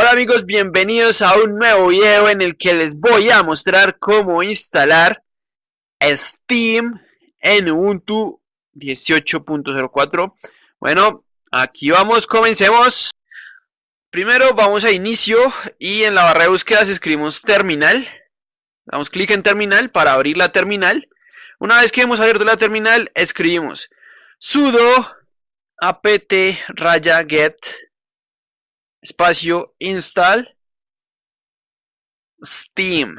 Hola amigos, bienvenidos a un nuevo video en el que les voy a mostrar cómo instalar Steam en Ubuntu 18.04 Bueno, aquí vamos, comencemos. Primero vamos a inicio y en la barra de búsqueda escribimos terminal. Damos clic en terminal para abrir la terminal. Una vez que hemos abierto la terminal, escribimos sudo apt raya get espacio install steam.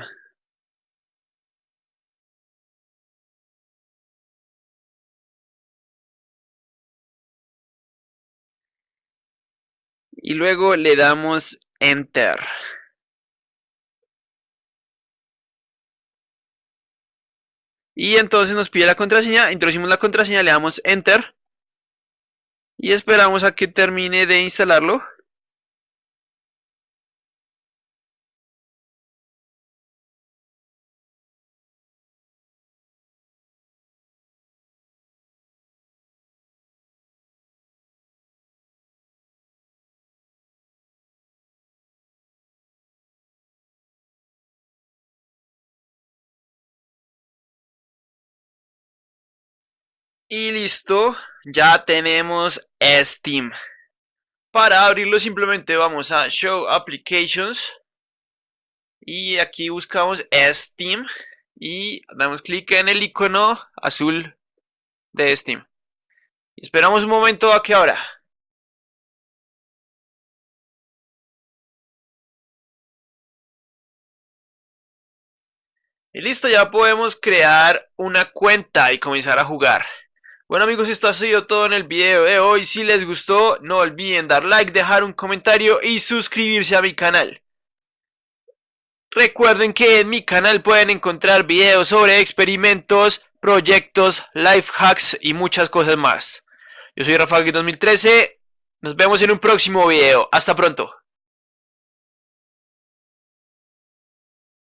Y luego le damos enter. Y entonces nos pide la contraseña, introducimos la contraseña, le damos enter. Y esperamos a que termine de instalarlo Y listo, ya tenemos Steam. Para abrirlo simplemente vamos a Show Applications. Y aquí buscamos Steam. Y damos clic en el icono azul de Steam. esperamos un momento a que abra. Y listo, ya podemos crear una cuenta y comenzar a jugar. Bueno amigos, esto ha sido todo en el video de hoy. Si les gustó, no olviden dar like, dejar un comentario y suscribirse a mi canal. Recuerden que en mi canal pueden encontrar videos sobre experimentos, proyectos, life hacks y muchas cosas más. Yo soy Rafael 2013. Nos vemos en un próximo video. Hasta pronto.